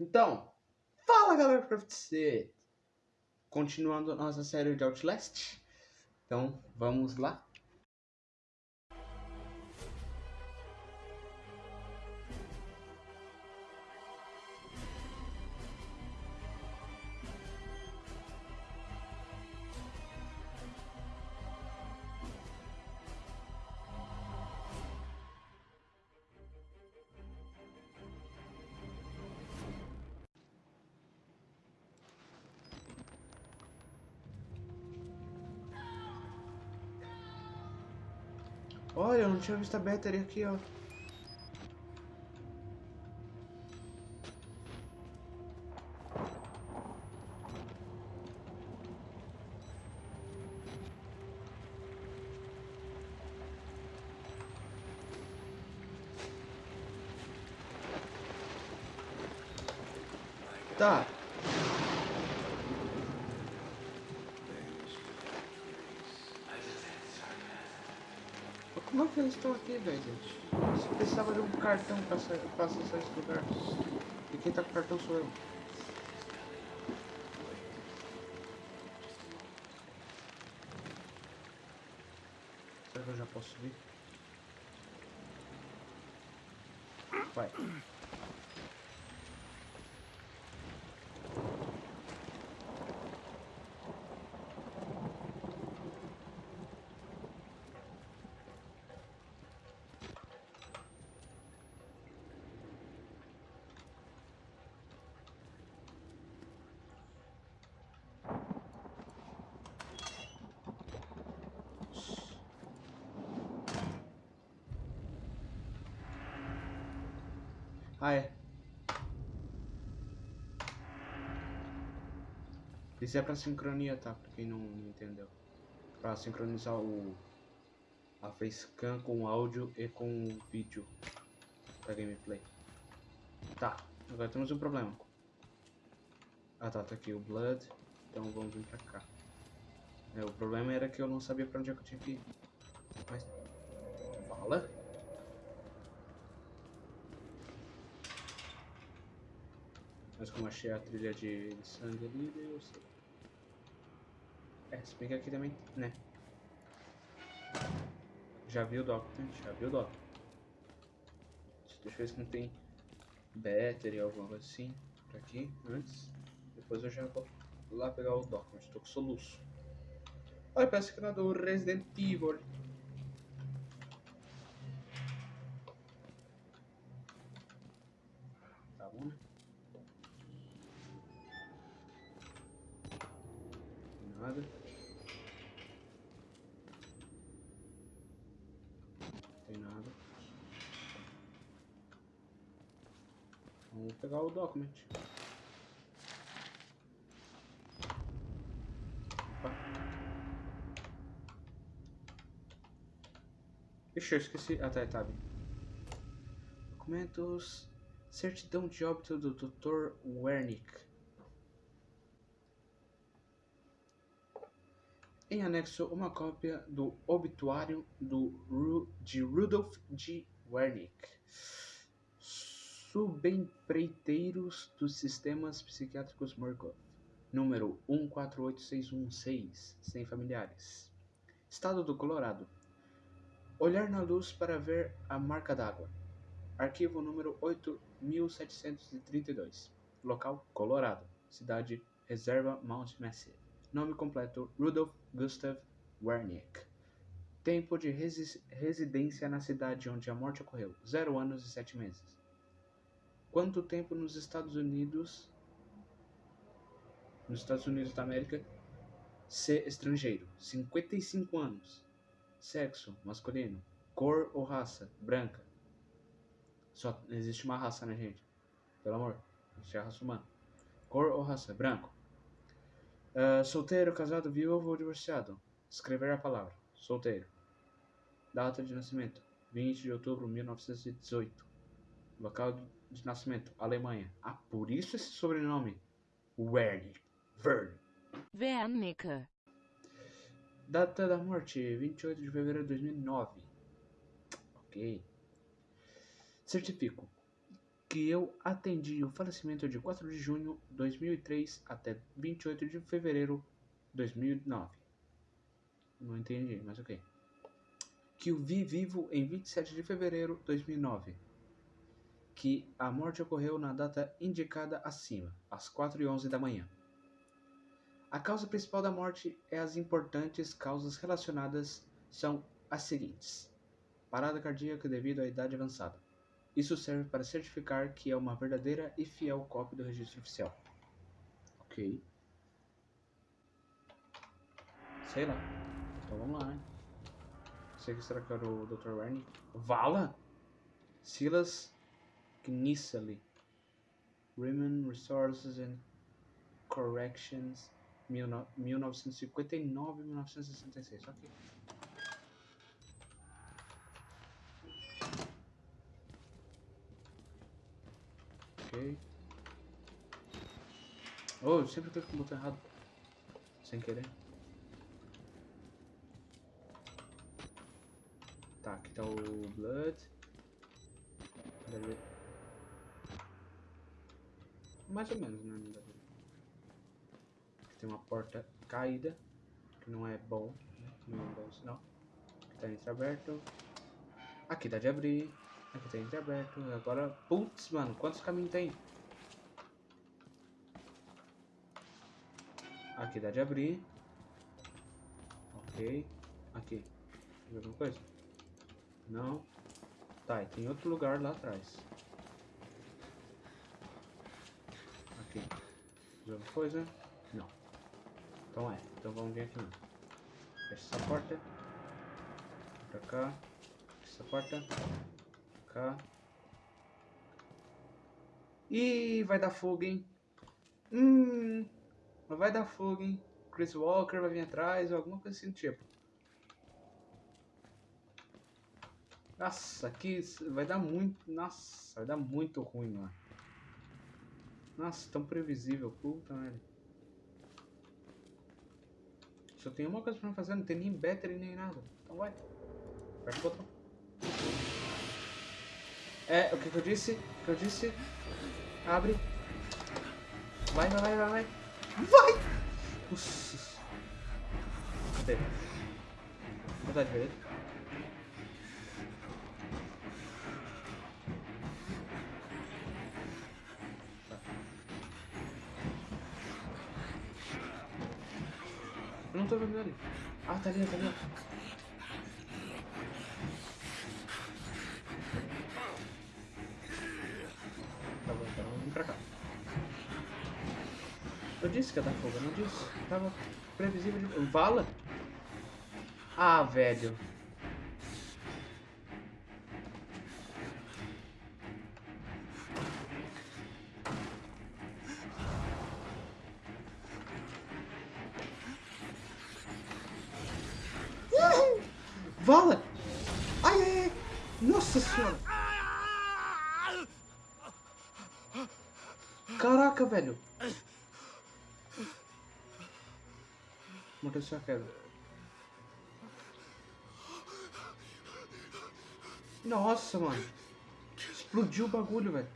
Então, fala galera pra você! Continuando nossa série de Outlast. Então, vamos lá. Olha, eu não tinha visto a battery aqui, ó. Tá. Como é que eles estão aqui, velho? Você precisava de um cartão pra, sa- pra acessar esse lugar. E quem tá com cartão sou eu. Será que eu já posso subir? Vai. Ah, é. Isso é pra sincronia, tá? Pra quem não entendeu. Pra sincronizar o... A facecam com o áudio e com o vídeo da gameplay. Tá, agora temos um problema. Ah tá, tá aqui o Blood. Então vamos vir pra cá. É, o problema era que eu não sabia pra onde é que eu tinha que ir. Mas... Fala? Mas como achei a trilha de, sangue ali, eu sei. É, se bem que aqui também, né? Já viu o Doc, né? Já viu o Doc. Deixa eu ver se não tem battery ou alguma coisa assim por aqui antes. Depois eu já vou lá pegar o Doc, mas tô com soluço. Olha, parece que era do Resident Evil. Nada. Tem nada. Vamos pegar o document. Opa. Ixi, eu esqueci. Ah, tá, tá. Documentos. Certidão de óbito do Dr. Wernick. Em anexo, uma cópia do obituário do, Ru- de Rudolf G. Wernick, subempreiteiros dos sistemas psiquiátricos Murkoff, número 148616, sem familiares. Estado do Colorado. Olhar na luz para ver a marca d'água. Arquivo número 8732. Local: Colorado. Cidade: Reserva Mount Massive. Nome completo: Rudolf Gustav Wernick. Tempo de resi- residência na cidade onde a morte ocorreu: 0 anos e 7 meses. Quanto tempo nos Estados Unidos? Nos Estados Unidos da América. Ser estrangeiro: 55 anos. Sexo: masculino. Cor ou raça: branca. Só existe uma raça, né, gente? Pelo amor. Existe a raça humana. Cor ou raça: branco. Ah, solteiro, casado, viúvo ou divorciado? Escrever a palavra. Solteiro. Data de nascimento: 20 de outubro de 1918. Local de nascimento: Alemanha. Ah, por isso esse sobrenome. Wernick. Vern. Wernicke. Data da morte: 28 de fevereiro de 2009. Ok. Certifico. Que eu atendi o falecimento de 4 de junho de 2003 até 28 de fevereiro de 2009. Não entendi, mas ok. Que o vi vivo em 27 de fevereiro de 2009. Que a morte ocorreu na data indicada acima, às 4 e 11 da manhã. A causa principal da morte é as importantes causas relacionadas são as seguintes: parada cardíaca devido à idade avançada. Isso serve para certificar que é uma verdadeira e fiel cópia do registro oficial. Ok. Sei lá. Então vamos lá, hein? Sei que será que era o Dr. Warney. Vala? Silas Gnissely. Women Resources and Corrections 1959-1966. Ok. Ok. Oh, eu sempre clico no botão errado. Sem querer. Tá, aqui tá o Blood. Mais ou menos, né? Aqui tem uma porta caída. Que não é bom. Né? Não é um bom sinal. Aqui tá entreaberto. Aqui dá de abrir. Aqui tá entreaberto. Agora. Putz, mano, quantos caminhos tem? Aqui dá de abrir. Ok. Aqui. Tem alguma coisa? Não. Tá, e tem outro lugar lá atrás. Aqui. Tem alguma coisa? Não. Então é. Então vamos vir aqui. Fecha essa porta. Pra cá. Fecha essa porta. Cá. Ih, vai dar fogo, hein? Hum, vai dar fogo, hein? Chris Walker vai vir atrás ou alguma coisa assim do tipo. Nossa, aqui vai dar muito. Nossa, vai dar muito ruim, mano. Nossa, tão previsível. Puta merda. Só tem uma coisa pra fazer, não tem nem battery nem nada. Então vai. Aperta o botão. É, o que, que eu disse? O que eu disse? Abre. Vai, vai, vai, vai, vai. Vai! Nossa. Cadê? Vontade de ver. Tá. Eu não tô vendo ele. Ah, tá ali, tá ali. Disse que ia dar fogo, eu não disse. Tava previsível de. Vala? Ah, velho. Vala! Ai, ai, ai! Nossa senhora! Caraca, velho! Aconteceu a queda. Nossa, mano. Explodiu o bagulho, velho.